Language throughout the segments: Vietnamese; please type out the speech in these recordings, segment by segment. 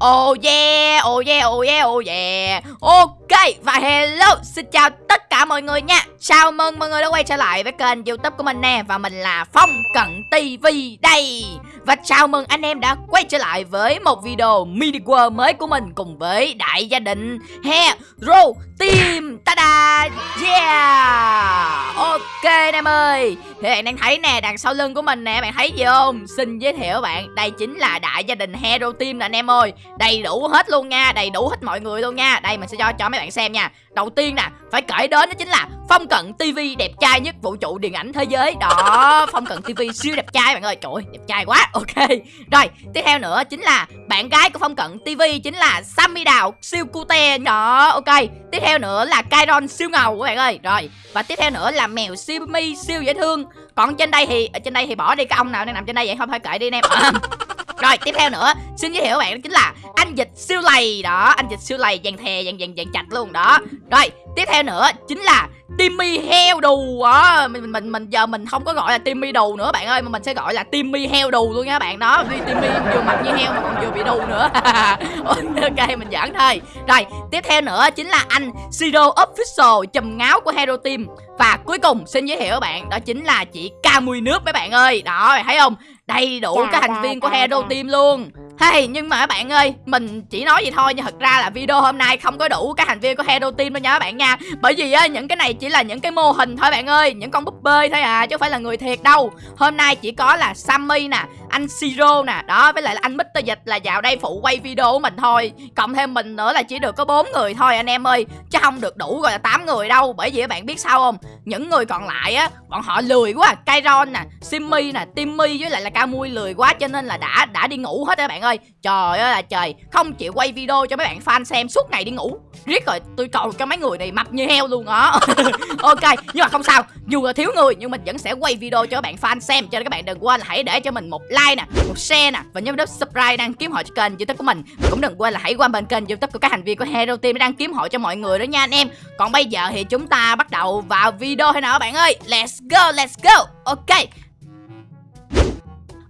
Oh yeah, oh yeah, oh yeah, oh yeah. Ok, và hello, xin chào tất cả mọi người nha. Chào mừng mọi người đã quay trở lại với kênh youtube của mình nè Và mình là Phong Cận TV đây. Và chào mừng anh em đã quay trở lại với một video mini world mới của mình Cùng với đại gia đình Hero Team. Tada! Yeah! Ok anh em ơi. Thì bạn đang thấy nè, đằng sau lưng của mình nè, bạn thấy gì không? Xin giới thiệu bạn, đây chính là đại gia đình Hero Team nè anh em ơi. Đầy đủ hết luôn nha, đầy đủ hết mọi người luôn nha. Đây mình sẽ cho cho mấy bạn xem nha. Đầu tiên nè, phải kể đến đó chính là Phong Cận TV đẹp trai nhất vũ trụ điện ảnh thế giới. Đó, Phong Cận TV siêu đẹp trai bạn ơi. Trời ơi, đẹp trai quá, ok. Rồi, tiếp theo nữa chính là bạn gái của Phong Cận TV Chính là Sammy Đào siêu cute. Đó, ok. Tiếp theo nữa là Kyron siêu ngầu các bạn ơi. Rồi, và tiếp theo nữa là mèo siêu mi siêu dễ thương. Còn trên đây thì, ở trên đây thì bỏ đi cái ông nào đang nằm trên đây vậy? Không phải kệ đi anh em. À, rồi tiếp theo nữa Xin giới thiệu các bạn đó chính là anh dịch siêu lầy. Đó anh dịch siêu lầy dàn thè dàn dàn dàn chặt luôn đó. Rồi tiếp theo nữa chính là Timmy heo đù. Đó mình, mình mình giờ mình không có gọi là Timmy đù nữa bạn ơi mà mình sẽ gọi là Timmy heo đù luôn nha bạn. Đó vì Timmy vừa mặc như heo mà còn vừa bị đù nữa. Ok mình giỡn thôi. Rồi tiếp theo nữa chính là anh Siro official chùm ngáo của Hero Team. Và cuối cùng xin giới thiệu các bạn đó chính là chị Camui nước mấy bạn ơi. Đó thấy không? Đầy đủ các thành viên của Hero Team luôn Hey, nhưng mà các bạn ơi, mình chỉ nói vậy thôi nhưng thật ra là video hôm nay không có đủ các thành viên của Hero Team đâu nha các bạn nha. Bởi vì á những cái này chỉ là những cái mô hình thôi bạn ơi, những con búp bê thôi à chứ không phải là người thiệt đâu. Hôm nay chỉ có là Sammy nè, anh Siro nè, đó với lại là anh Mr Dịch là vào đây phụ quay video của mình thôi. Cộng thêm mình nữa là chỉ được có bốn người thôi anh em ơi, chứ không được đủ gọi là 8 người đâu. Bởi vì các bạn biết sao không? Những người còn lại á, bọn họ lười quá, Kairon nè, Simmy nè, Timmy với lại là Camui lười quá cho nên là đã đã đi ngủ hết các bạn ơi. Trời ơi là trời, không chịu quay video cho mấy bạn fan xem suốt ngày đi ngủ. Riết rồi tôi cầu cho mấy người này mập như heo luôn đó. ok, nhưng mà không sao, dù là thiếu người nhưng mình vẫn sẽ quay video cho các bạn fan xem cho nên các bạn đừng quên là hãy để cho mình một like nè, một share nè và nhớ nút subscribe đăng kiếm hội cho kênh YouTube của mình. Và cũng đừng quên là hãy qua bên kênh YouTube của các thành viên của Hero Team để đăng kiếm hội cho mọi người đó nha anh em. Còn bây giờ thì chúng ta bắt đầu vào video hay nào các bạn ơi. Let's go, let's go. Ok.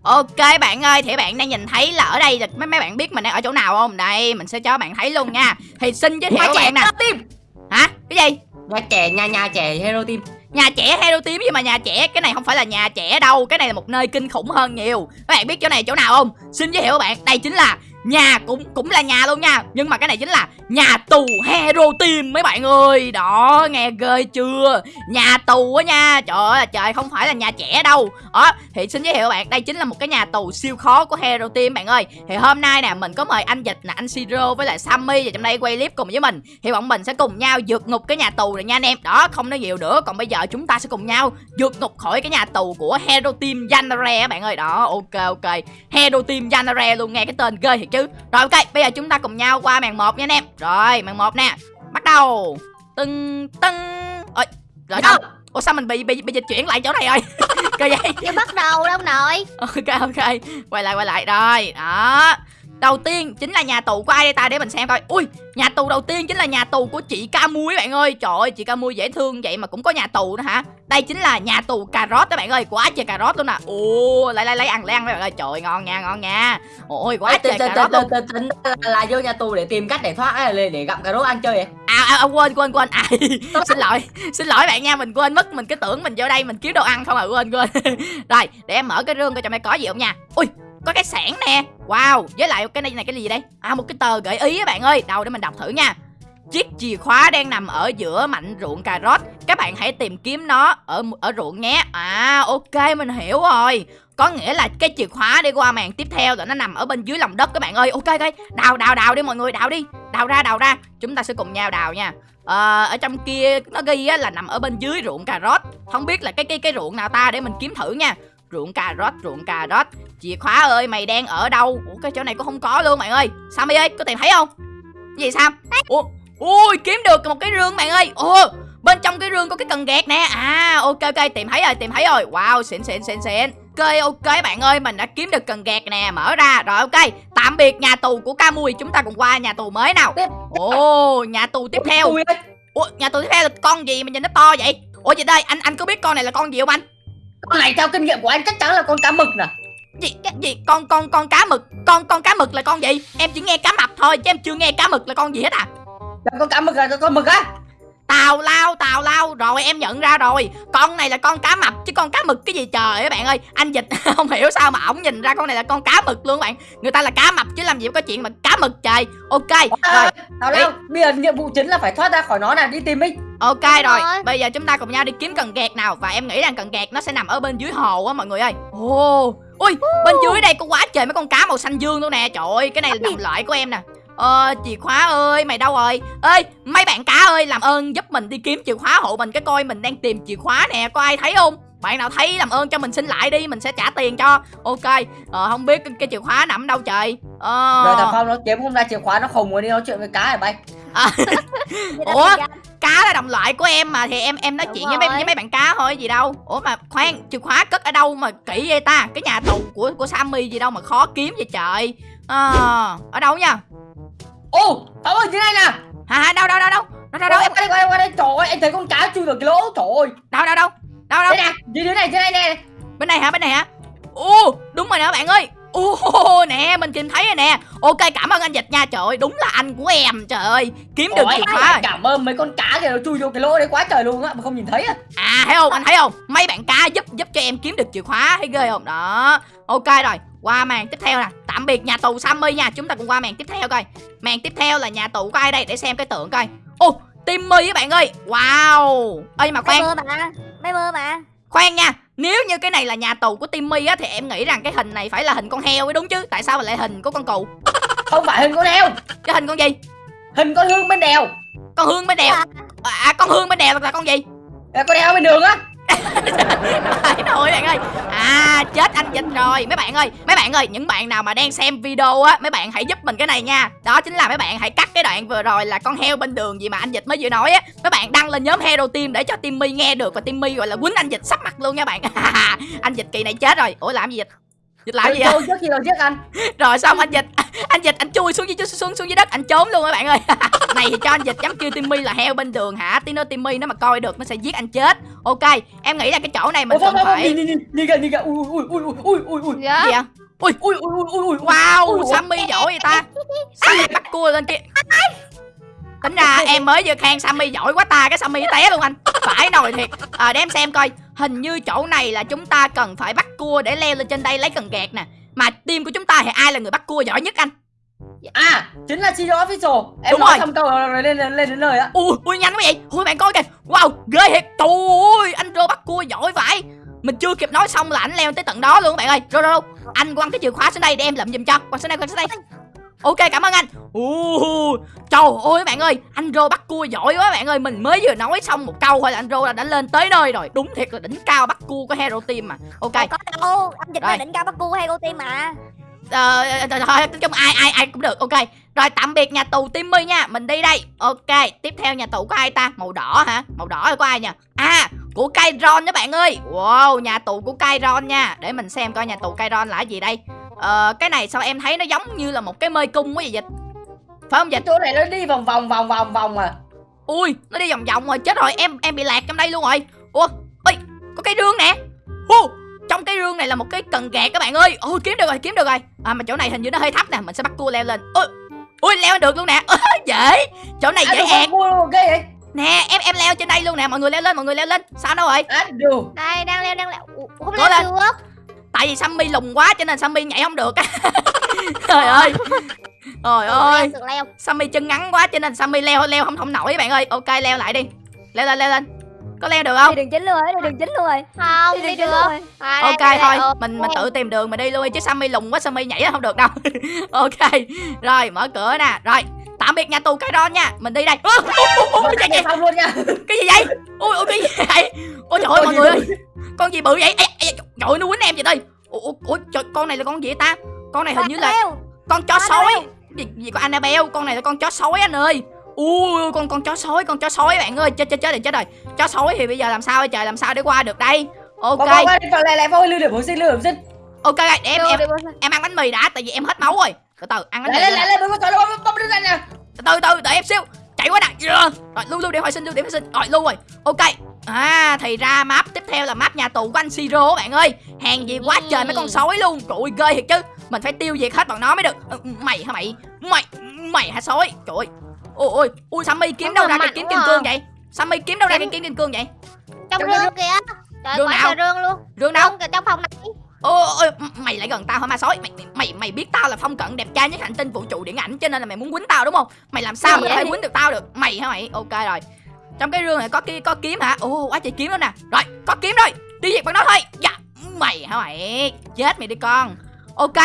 Ok bạn ơi, thì bạn đang nhìn thấy là ở đây mấy mấy bạn biết mình đang ở chỗ nào không? Đây, mình sẽ cho bạn thấy luôn nha. Thì xin giới thiệu các bạn nè. Team. Hả? Cái gì? Nhà trẻ, nhà nhà trẻ Hero Team. Nhà trẻ Hero Team nhưng mà nhà trẻ cái này không phải là nhà trẻ đâu, cái này là một nơi kinh khủng hơn nhiều. Các bạn biết chỗ này chỗ nào không? Xin giới thiệu các bạn, đây chính là nhà cũng cũng là nhà luôn nha. Nhưng mà cái này chính là nhà tù hero team mấy bạn ơi. Đó, nghe ghê chưa? Nhà tù á nha. Trời ơi trời, không phải là nhà trẻ đâu. Đó thì xin giới thiệu bạn. Đây chính là một cái nhà tù siêu khó của hero team, bạn ơi. Thì hôm nay nè, mình có mời anh dịch nè, anh siro với lại sammy và trong đây quay clip cùng với mình. Thì bọn mình sẽ cùng nhau vượt ngục cái nhà tù này nha anh em. Đó, không nói nhiều nữa. Còn bây giờ chúng ta sẽ cùng nhau vượt ngục khỏi cái nhà tù của hero team Yanare bạn ơi. Đó, ok ok. Hero team Yanare luôn, nghe cái tên ghê thì chứ. Rồi ok bây giờ chúng ta cùng nhau qua màn một nha anh em. Rồi màn một nè. Bắt đầu. Tưng tưng. Ơi rồi đâu ủa sao mình bị bị bị dịch chuyển lại chỗ này rồi? Cơ vậy. Chưa bắt đầu đâu nội. Ok ok. Quay lại quay lại. Rồi đó Đầu tiên chính là nhà tù của ai đây ta? Để mình xem coi. Ui nhà tù đầu tiên chính là nhà tù của chị ca muối bạn ơi. Trời ơi chị ca muối dễ thương vậy mà cũng có nhà tù nữa hả? Đây chính là nhà tù cà rốt đó bạn ơi. Quá trời cà rốt luôn nè. Ồ lấy lấy lấy ăn lấy ăn bạn ơi. Trời ngon nha ngon nha. Ôi quá trời cà rốt luôn. tính là vô nhà tù để tìm cách để thoát để, để gặp cà rốt ăn chơi vậy? À, à, à quên quên quên. À, xin lỗi xin lỗi bạn nha mình quên mất mình cứ tưởng mình vô đây mình kiếm đồ ăn không à. Quên quên. Rồi để em mở cái rương coi trong đây có gì không nha. Ui có cái sản nè. Wow Với lại cái này này cái gì đây? À một cái tờ gợi ý các bạn ơi. Đâu để mình đọc thử nha. Chiếc chìa khóa đang nằm ở giữa mảnh ruộng cà rốt. Các bạn hãy tìm kiếm nó ở ở ruộng nhé. À ok mình hiểu rồi. Có nghĩa là cái chìa khóa đi qua màn tiếp theo Rồi nó nằm ở bên dưới lòng đất các bạn ơi. Ok ok. Đào đào đào đi mọi người đào đi. Đào ra đào ra. Chúng ta sẽ cùng nhau đào nha. À, Ở trong kia nó ghi á, là nằm ở bên dưới ruộng cà rốt. Không biết là cái cái cái ruộng nào ta? Để mình kiếm thử nha. Ruộng cà rốt ruộng cà rốt chìa khóa ơi mày đang ở đâu? Ủa cái chỗ này cũng không có luôn bạn ơi. Sammy ơi có tìm thấy không? Gì sam? Ủa ui kiếm được một cái rương bạn ơi. Ồ bên trong cái rương có cái cần gạt nè. À ok ok tìm thấy rồi tìm thấy rồi. Wow xịn xịn xịn xịn. Ok ok bạn ơi mình đã kiếm được cần gạt nè. Mở ra. Rồi ok. Tạm biệt nhà tù của ca mui chúng ta cùng qua nhà tù mới nào. Ồ nhà tù tiếp theo. ủa nhà tù tiếp theo là con gì mà nhìn nó to vậy? Ủa chị đây? Anh anh có biết con này là con gì không anh? Con này theo kinh nghiệm của anh chắc chắn là con cá mực nè gì? Gì? Con con con cá mực. Con con cá mực là con gì? Em chỉ nghe cá mập thôi chứ em chưa nghe cá mực là con gì hết à? Là con cá mực là con mực á? Tào lao tào lao. Rồi em nhận ra rồi. Con này là con cá mập chứ con cá mực cái gì trời ơi bạn ơi. Anh dịch không hiểu sao mà ổng nhìn ra con này là con cá mực luôn bạn. Người ta là cá mập chứ làm gì có chuyện mà cá mực trời. Ok rồi. Tào lao. Bây giờ nhiệm vụ chính là phải thoát ra khỏi nó nè Đi tìm đi. Ok rồi. rồi. bây giờ chúng ta cùng nhau đi kiếm cần gạt nào. Và em nghĩ rằng cần gạt nó sẽ nằm ở bên dưới hồ á mọi người ơi. Ồ ui bên dưới đây có quá trời mấy con cá màu xanh dương luôn nè trời ơi cái này là đồng loại của em nè Ờ, chìa khóa ơi, mày đâu rồi? Ê, mấy bạn cá ơi, làm ơn giúp mình đi kiếm chìa khóa hộ mình cái coi mình đang tìm chìa khóa nè, có ai thấy không? Bạn nào thấy làm ơn cho mình xin lại đi, mình sẽ trả tiền cho. Ok, ờ, không biết cái, cái chìa khóa nằm đâu trời. Ờ. Rồi thằng Phong nó kiếm không ra chìa khóa Nó khùng rồi đi nói chuyện với cá này bay Ủa? Cá là đồng loại của em mà thì em em nói Đúng chuyện với mấy, với mấy bạn cá thôi gì đâu. Ủa mà khoan chìa khóa cất ở đâu mà kỹ vậy ta? Cái nhà tù của của Sammy gì đâu mà khó kiếm vậy trời. À, ở đâu nha? Ô Phong ơi dưới này nè. Hả hả đâu đâu đâu đâu? Đâu đâu đâu Đâu? em qua đây qua đây qua đây. Trời ơi em thấy con cá chui vào cái lỗ Trời ơi. Đâu đâu đâu? Đâu đâu? Đây nè dưới này dưới này nè. Bên này hả bên này hả? Ô đúng rồi nè bạn ơi ô nè mình tìm thấy rồi nè. Ok cảm ơn anh dịch nha. Trời ơi đúng là anh của em trời ơi. Kiếm được chìa khóa. Cảm ơn mấy con cá kìa Nó chui vô cái lỗ đấy quá trời luôn á Mà không nhìn thấy á. À thấy không? Anh thấy không? Mấy bạn cá giúp giúp cho em kiếm được chìa khóa Thấy ghê không? Đó. Ok rồi qua màn tiếp theo nè. Tạm biệt nhà tù Sammy nha. Chúng ta cùng qua màn tiếp theo coi. Màn tiếp theo là nhà tù của ai đây? Để xem cái tượng coi. Ô Timmy các bạn ơi. Wow. Ơi mà khoan. Mơ mà Mấy mơ mà khoan nha Nếu như cái này là nhà tù của Timmy á Thì em nghĩ rằng cái hình này phải là hình con heo mới đúng chứ. Tại sao lại hình của con cừu? Không phải hình con heo. Cái hình con gì? Hình con hương bên đèo. Con hương bên đèo. À con hương bên đèo là con gì? Là con heo bên đường á Phải thôi bạn ơi. À chết anh dịch rồi. Mấy bạn ơi, Mấy bạn ơi, Những bạn nào mà đang xem video á, Mấy bạn hãy giúp mình cái này nha. Đó chính là mấy bạn hãy cắt cái đoạn vừa rồi Là con heo bên đường gì mà anh dịch mới vừa nói á. Mấy bạn đăng lên nhóm Hero Team Để cho Timmy nghe được Và Timmy gọi là quýnh anh dịch sắp mặt luôn nha bạn. Anh dịch kỳ này chết rồi. Ủa, làm gì dịch Dịch làm gì vậy? Tôi trước khi nào giết anh? Rồi xong anh dịch. Anh dịch anh chui xuống dưới xuống xuống dưới đất anh trốn luôn các bạn ơi. Này thì cho anh dịch dám kêu timmy là heo bên đường hả? Tí nữa timmy nó mà coi được nó sẽ giết anh chết. Ok em nghĩ là cái chỗ này mình cần phải nhìn kìa, kìa, ui, ui, ui, ui, ui, ui, ui, Dạ. Gì ạ ui, ui, ui, ui, ui, ui, wow ui, ui. sammy giỏi vậy ta. Sammy bắt cua lên kia. Tính ra em mới vừa khen sammy giỏi quá ta cái sammy té luôn anh. Phải nồi thiệt. À, để em xem coi hình như chỗ này là chúng ta cần phải bắt cua để leo lên trên đây lấy cần gạt nè. Mà team của chúng ta thì ai là người bắt cua giỏi nhất anh? À, chính là Chino Official. Em Đúng nói rồi. xong câu rồi lên, lên, lên đến lời á. Ui ui nhanh quá vậy. Ui bạn coi kìa. Wow ghê thiệt. Trời ơi anh rô bắt cua giỏi vậy. Mình chưa kịp nói xong là anh leo tới tận đó luôn các bạn ơi. Rô rô rô. Anh quăng cái chìa khóa xuống đây để em lượm giùm cho. Quăng xuống đây quăng xuống đây ok cảm ơn anh. Uh, trời ơi bạn ơi anh rô bắt cua giỏi quá bạn ơi. Mình mới vừa nói xong một câu thôi là anh rô đã lên tới nơi rồi. Đúng thiệt là đỉnh cao bắt cua của hero team mà. Ok. Đâu có đâu Anh dịch là đỉnh cao bắt cu hay cô tim mà. Ờ, thôi, thôi, nói chung ai ai ai cũng được. Ok. Rồi tạm biệt nhà tù Timmy nha. Mình đi đây. Ok tiếp theo nhà tù của ai ta? Màu đỏ hả? Màu đỏ của ai nha à của Kairon đó bạn ơi. Wow nhà tù của Kairon nha. Để mình xem coi nhà tù Kairon là cái gì đây ờ, cái này sao em thấy nó giống như là một cái mê cung quá vậy dịch? Phải không dịch? Chỗ này nó đi vòng vòng vòng vòng vòng mà ui nó đi vòng vòng rồi chết rồi em em bị lạc trong đây luôn rồi. Ủa ơi có cái rương nè. Ồ, trong cái rương này là một cái cần gạt các bạn ơi. Ôi kiếm được rồi kiếm được rồi. À mà chỗ này hình như nó hơi thấp nè mình sẽ bắt cua leo lên. Ôi ui leo được luôn nè. Dễ. Chỗ này À, dễ ẹt nè em em leo trên đây luôn nè mọi người leo lên mọi người leo lên. Sao đâu rồi? À, Đây đang leo đang leo. Ủa, Không Cố leo lên. được tại vì Sammy lùng quá cho nên Sammy nhảy không được. Trời ơi. Trời ơi. Được leo. Sammy chân ngắn quá cho nên Sammy leo leo không không nổi các bạn ơi. Ok leo lại đi. Leo lên leo lên. Có leo được không? Đi đường chính luôn rồi Đi đường chính luôn rồi. Không Đi đi đường được. rồi. À, ok đây, đây, thôi. ờ, mình mình tự tìm đường mà đi luôn đi, chứ Sammy lùng quá Sammy nhảy không được đâu. Ok. Rồi mở cửa nè. Rồi tạm biệt nhà tù cái đó nha. Mình đi đây. Ủa, ủa, Một cái, cái gì, xong luôn nha. Cái gì vậy? Ui ui cái gì vậy? Ôi trời ơi mọi người ơi con gì bự vậy? Ê, ê, trời ơi nó quýnh em vậy đây. Ủa, ủa, trời, con này là con gì ta? Con này hình như là con chó sói. Gì, gì có Annabelle? Con này là con chó sói anh ơi. Ui con con chó sói con chó sói bạn ơi. Chết chết chết rồi chết rồi. Chó sói thì bây giờ làm sao trời làm sao để qua được đây? Ok. lại lại thôi lưu điểm hồi sinh lưu điểm sinh. Ok để em được, em được, được. em ăn bánh mì đã tại vì em hết máu rồi. Từ từ ăn bánh mì lên lên lên từ từ từ đợi em xíu chạy quá nè. Yeah. rồi lưu lưu điểm hồi sinh lưu điểm hồi sinh. Rồi lưu rồi. Ok. À thì ra map. Tiếp theo là map nhà tù của anh Siro bạn ơi. Hàng gì quá trời mấy con sói luôn. Trời ơi ghê thiệt chứ. Mình phải tiêu diệt hết bọn nó mới được. Ừ, Mày hả mày? Mày Mày hả sói? Trời ơi. Ôi ôi Ui Sammy kiếm đâu ra cái kiếm kim cương vậy? Sammy kiếm đâu ra cái kiếm kim cương vậy? Trong rương kìa. Trời Rương quá nào? trời rương luôn. Rương đâu Rương trong phòng này Ôi ôi mày lại gần tao hả ma sói? Mày, mày mày mày biết tao là phong cận đẹp trai nhất hành tinh vũ trụ điện ảnh cho nên là mày muốn quýnh tao đúng không? Mày làm sao Gì mà có thể quýnh được tao được? Mày hả mày? Ok rồi. Trong cái rương này có kia có kiếm hả? Ồ quá trời kiếm đó nè. Rồi có kiếm rồi. Đi diệt bằng nó thôi. Dạ mày hả mày? Chết mày đi con. Ok.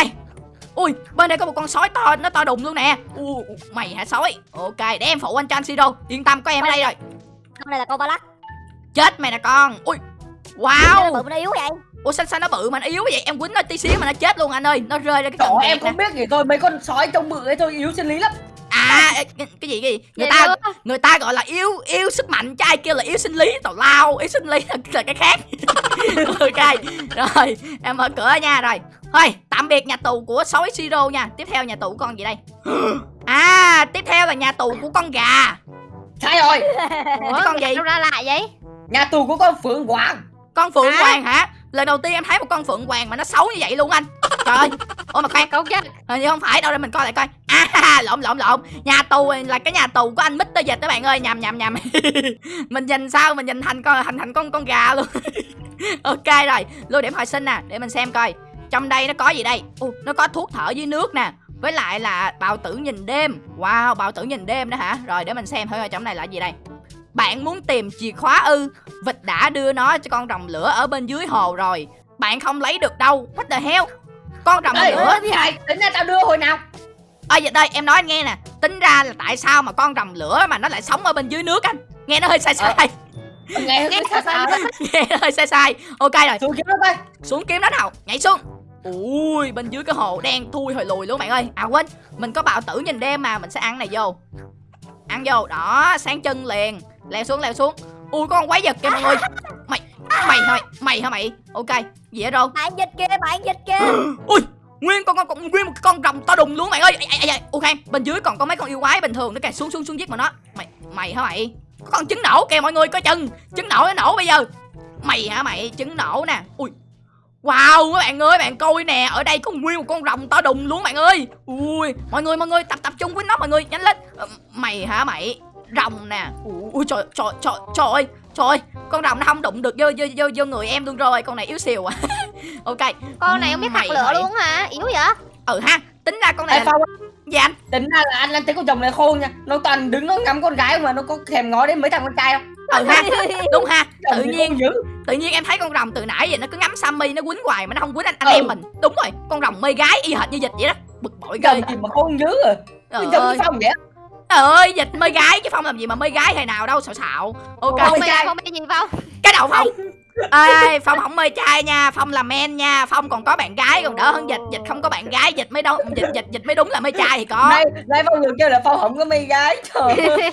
Ui bên đây có một con sói to nó to đùng luôn nè. U mày hả sói? Ok để em phụ anh cho anh siro yên tâm có em ở đây rồi. Con này là con ba lắc chết mày nè con. Ui Bự wow nó yếu vậy? Ủa sao sao nó bự mà nó yếu vậy? Em quýnh nó tí xíu mà nó chết luôn anh ơi. Nó rơi ra cái Trời em nè. không biết gì thôi. Mấy con sói trông bự ấy thôi yếu sinh lý lắm. À cái, cái gì cái gì? Người Vậy ta luôn. người ta gọi là yếu yếu sức mạnh. Chứ ai kêu là yếu sinh lý? Tào lao. Yếu sinh lý là, là cái khác. Ok rồi em mở cửa nha rồi. Thôi tạm biệt nhà tù của sói siro nha. Tiếp theo nhà tù con gì đây? À tiếp theo là nhà tù của con gà. Sai rồi. Ủa, con gì? Đâu ra lại vậy? Nhà tù của con Phượng Hoàng con phượng À. hoàng hả? Lần đầu tiên em thấy một con phượng hoàng mà nó xấu như vậy luôn anh. Trời ơi. Ôi mà khoan. Công chứ hình như không phải đâu để mình coi lại coi. À lộn lộn lộn. Nhà tù là cái nhà tù của anh Mr. Dịch các bạn ơi. Nhầm nhầm nhầm. Mình nhìn sao mình nhìn thành con thành thành con con gà luôn. Ok rồi. Lưu điểm hồi sinh nè để mình xem coi. Trong đây nó có gì đây? Ồ, nó có thuốc thở dưới nước nè. Với lại là bào tử nhìn đêm. Wow bào tử nhìn đêm đó hả? Rồi để mình xem thử coi trong này là gì đây bạn muốn tìm chìa khóa ư? Vịt đã đưa nó cho con rồng lửa ở bên dưới hồ rồi. Bạn không lấy được đâu. What the hell? Con rồng Ê, lửa. thì hại tính ra tao đưa hồi nào? Ơ vậy đây em nói anh nghe nè. Tính ra là tại sao mà con rồng lửa mà nó lại sống ở bên dưới nước anh? Nghe nó hơi sai sai. Nghe hơi xa xa Nghe nó hơi sai sai. Ok rồi. Xuống kiếm nó coi. Xuống kiếm đó nào. Nhảy xuống. Ui bên dưới cái hồ đen thui hồi lùi luôn bạn ơi. À quên. Mình có bào tử nhìn đêm mà Mình sẽ ăn này vô. Ăn vô. Đó sáng chân liền Leo xuống leo xuống. Ui có con quái vật kìa mọi người. Mày mày hả mày? Mày hả mày? Ok hết rồi Bạn dịch kia bạn dịch kia Ui nguyên con con, nguyên một con rồng to đùng luôn bạn ơi. Ai, ai, ai. ok bên dưới còn có mấy con yêu quái bình thường nữa kìa. Xuống xuống xuống giết mà nó. Mày mày hả mày? Có con trứng nổ kìa mọi người coi chừng. Trứng nổ nó nổ bây giờ. Mày hả mày? Trứng nổ nè. Ui. Wow các bạn ơi bạn coi nè. Ở đây có nguyên một con rồng to đùng luôn bạn ơi. Ui mọi người mọi người tập tập trung với nó mọi người. Nhanh lên. Ờ, mày hả mày rồng nè. Ui, ui trời trời trời trời ơi trời ơi con rồng nó không đụng được vô vô vô, vô người em luôn rồi con này yếu xìu à. Ok. Con này không biết hạt lửa luôn hả? Yếu vậy? Ừ ha tính ra con này Ê là gì anh? Tính ra là anh anh thấy con chồng này khôn nha. Nó toàn đứng nó ngắm con gái mà nó có thèm ngó đến mấy thằng con trai không? Ừ ha đúng ha. Chồng tự nhiên tự nhiên em thấy con rồng từ nãy giờ nó cứ ngắm Sammy nó quýnh hoài mà nó không quýnh anh, anh Ừ. em mình. Đúng rồi con rồng mê gái y hệt như dịch vậy đó. Bực bội ghê. Chồng gì mà khôn dữ rồi trời Chồng Phong vậy. Trời ơi dịch mê gái chứ phong làm gì mà mê gái hồi nào đâu xạo xạo. Ok. Không biết trai. không biết gì không? Cái đầu phong. Ê phong không mê trai nha phong là men nha. Phong còn có bạn gái còn đỡ hơn dịch. Dịch không có bạn gái dịch mới đâu dịch dịch dịch mới đúng là mê trai thì có. Đây, đây Phong vừa kêu là Phong không có mê gái Trời ơi.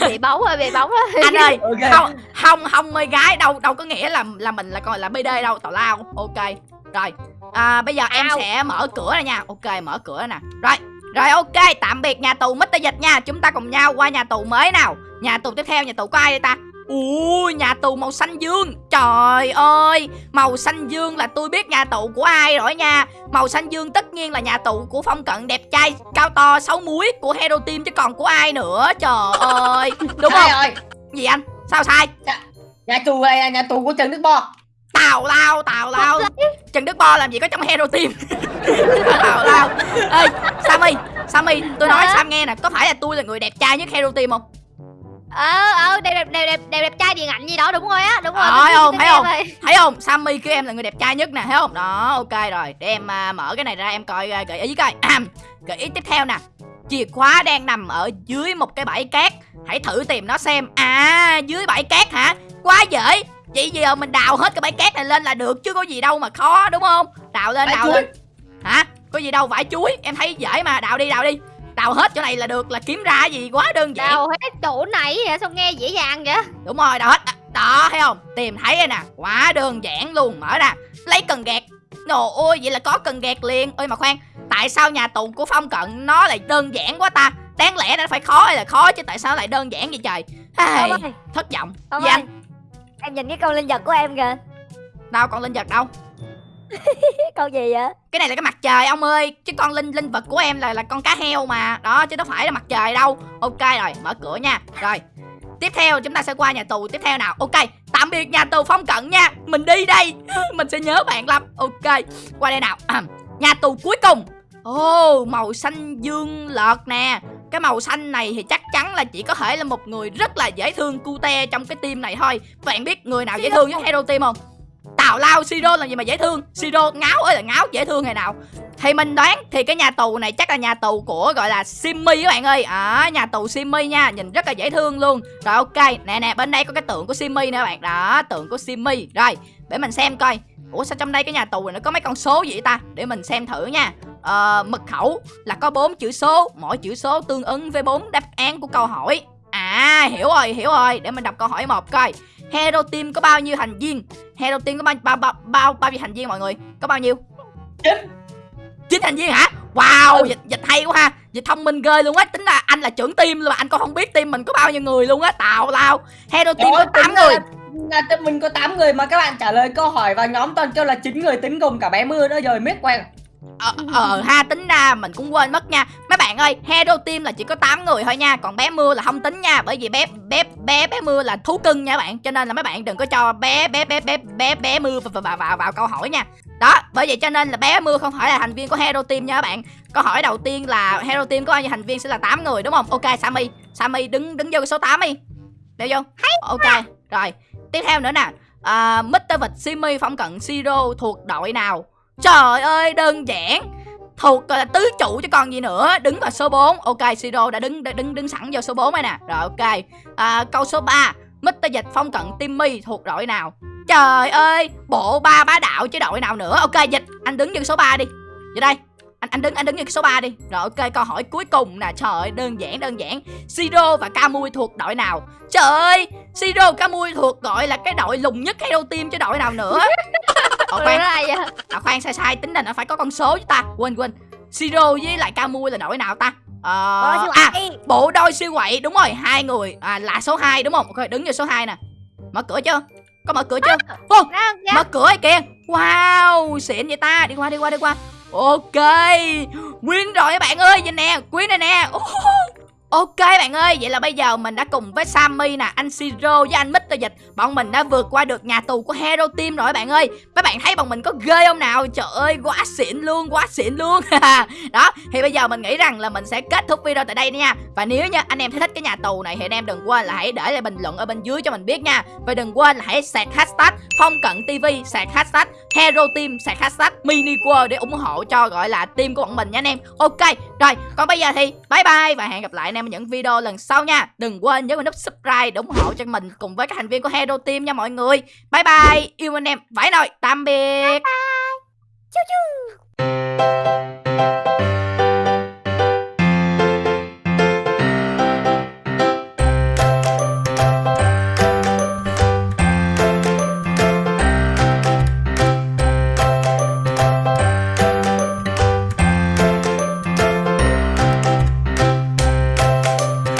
Bị bóng rồi bị bóng rồi. Anh ơi Ok. không không không mê gái đâu đâu có nghĩa là là mình là coi là bd đâu tào lao. Ok rồi. À, bây giờ em sẽ mở cửa này nha. Ok mở cửa nè. Rồi rồi ok tạm biệt nhà tù Mr. Dịch nha. Chúng ta cùng nhau qua nhà tù mới nào. Nhà tù tiếp theo nhà tù có ai đây ta? Ui nhà tù màu xanh dương. Trời ơi Màu xanh dương là tôi biết nhà tù của ai rồi nha. Màu xanh dương tất nhiên là nhà tù của Phong Cận đẹp trai Cao to sáu múi của Hero Team chứ còn của ai nữa. Trời ơi Đúng Sai không? rồi. Gì anh? Sao sai? Nhà tù này là nhà tù của Trần Đức Bo. Tào lao tào lao. Trần Đức Bo làm gì có trong Hero Team? Tào lao. Ê Sammy Sammy tôi nói? Sam nghe nè Có phải là tôi là người đẹp trai nhất Hero Team không? Ờ ờ đẹp đẹp đẹp đẹp đẹp đẹp trai điện ảnh gì đó đúng rồi á đúng rồi Ờ, thấy không, thấy không? rồi. Thấy không? Sammy kêu em là người đẹp trai nhất nè Thấy không? Đó ok rồi Để em à, mở cái này ra em coi à, gợi ý coi. Gợi ý tiếp theo nè. Chìa khóa đang nằm ở dưới một cái bãi cát Hãy thử tìm nó xem. À dưới bãi cát hả? Quá dễ Vậy giờ mình đào hết cái bãi cát này lên là được Chứ có gì đâu mà khó đúng không? Đào lên đào lên. Hả Có gì đâu vải chuối. Em thấy dễ mà. Đào đi đào đi. Đào hết chỗ này là được. Là kiếm ra gì quá đơn giản. Đào hết chỗ này vậy sao nghe dễ dàng vậy? Đúng rồi, đào hết. À, Đó, thấy không? Tìm thấy rồi nè. Quá đơn giản luôn. Mở ra. Lấy cần gạt. Nồ ôi, vậy là có cần gạt liền. Ơi mà khoan. Tại sao nhà tù của Phong Cận Nó lại đơn giản quá ta? Đáng lẽ nó phải khó hay là khó chứ tại sao lại đơn giản vậy trời? Ơi, thất vọng. Anh Em nhìn cái con linh vật của em kìa. Đâu còn linh vật đâu con gì vậy? cái này là cái mặt trời ông ơi chứ con linh linh vật của em là là con cá heo mà. Đó chứ nó phải là mặt trời đâu. Ok rồi mở cửa nha. Rồi tiếp theo chúng ta sẽ qua nhà tù tiếp theo nào. Ok tạm biệt nhà tù phong cận nha. Mình đi đây. Mình sẽ nhớ bạn lắm. Ok qua đây nào. Nhà tù cuối cùng. Ồ màu xanh dương lợt nè. Cái màu xanh này thì chắc chắn là chỉ có thể là một người rất là dễ thương cute trong cái team này thôi. Bạn biết người nào dễ thương với hero team không tào lao siro là gì mà dễ thương. Siro ngáo ơi là ngáo dễ thương ngày nào. Thì mình đoán thì cái nhà tù này chắc là nhà tù của gọi là Simmy các bạn ơi. À, nhà tù Simmy nha nhìn rất là dễ thương luôn. Rồi ok nè nè bên đây có cái tượng của Simmy nè các bạn. Đó tượng của Simmy rồi để mình xem coi. Ủa sao trong đây cái nhà tù này nó có mấy con số gì vậy ta? Để mình xem thử nha. Ờ, mật khẩu là có bốn chữ số. Mỗi chữ số tương ứng với bốn đáp án của câu hỏi. À hiểu rồi hiểu rồi. Để mình đọc câu hỏi một coi. Hero Team có bao nhiêu thành viên? Hero Team có bao bao bao bao, bao nhiêu thành viên mọi người? Có bao nhiêu? Chín. chín thành viên hả? Wow dịch dịch hay quá ha. Dịch thông minh ghê luôn á. Tính là anh là trưởng team luôn mà anh còn không biết team mình có bao nhiêu người luôn á. Tào lao. Hero Team có Đó, 8 tính người. ra là team mình có 8 người mà các bạn trả lời câu hỏi và nhóm toàn kêu là 9 người tính gồm cả bé mưa nữa rồi miết quen Ờ, ờ ờ ha tính ra mình cũng quên mất nha. Mấy bạn ơi hero team là chỉ có 8 người thôi nha còn bé mưa là không tính nha bởi vì bé bé bé bé mưa là thú cưng nha bạn. Cho nên là mấy bạn đừng có cho bé bé bé bé bé bé mưa vào vào vào, vào câu hỏi nha. Đó bởi vậy cho nên là bé mưa không phải là thành viên của hero team nha các bạn. Câu hỏi đầu tiên là hero team có bao nhiêu thành viên sẽ là 8 người đúng không? Ok sammy. Sammy đứng đứng vô cái số 8 đi. Đeo vô. Ok rồi. Tiếp theo nữa nè. À, uh, Mr. Vịt, Simi, Phong Cận, Siro thuộc đội nào? Trời ơi, đơn giản. Thuộc là tứ trụ chứ còn gì nữa. Đứng vào số 4 Ok, Siro đã đứng đứng đứng sẵn vào số 4 này nè. Rồi ok. À, Câu số 3 Mr. Dịch, Phong Cận, Timmy thuộc đội nào? Trời ơi, bộ ba bá đạo chứ đội nào nữa. Ok, Dịch, anh đứng vô số 3 đi. Vô đây anh anh đứng anh đứng như cái số 3 đi. Rồi ok câu hỏi cuối cùng nè. Trời ơi đơn giản đơn giản. Siro và camui thuộc đội nào? Trời ơi siro camui thuộc gọi là cái đội lùng nhất hero team chứ đội nào nữa? Ồ, Ủa, khoan à, khoan sai sai. Tính là nó phải có con số chứ ta. Quên quên. Siro với lại camui là đội nào ta? Ờ à bộ đôi siêu quậy. Đúng rồi hai người. À, là số 2 đúng không? Ok đứng vô số 2 nè. Mở cửa chưa? Có mở cửa chưa? Kìa. mở cửa kìa. Wow xịn vậy ta. Đi qua đi qua đi qua ok. Win rồi các bạn ơi nhìn nè quyến này nè. Ồ, Ok bạn ơi, vậy là bây giờ mình đã cùng với Sammy nè, anh Siro với anh Mr. Dịch. Bọn mình đã vượt qua được nhà tù của Hero Team rồi bạn ơi. Các bạn thấy bọn mình có ghê không nào? Trời ơi, quá xịn luôn, quá xịn luôn. Đó, thì bây giờ mình nghĩ rằng là mình sẽ kết thúc video tại đây nha. Và nếu như anh em thấy thích cái nhà tù này thì anh em đừng quên là hãy để lại bình luận ở bên dưới cho mình biết nha. Và đừng quên là hãy sạc hashtag Phong Cận TV, sạc hashtag Hero Team, sạc hashtag Mini World để ủng hộ cho gọi là team của bọn mình nha anh em. Ok, rồi, còn bây giờ thì bye bye và hẹn gặp lại anh em ở những video lần sau nha. Đừng quên nhấn vào nút subscribe để ủng hộ cho mình cùng với các thành viên của Hero Team nha mọi người. Bye bye, yêu anh em, vãi nồi, tạm biệt. Chú chú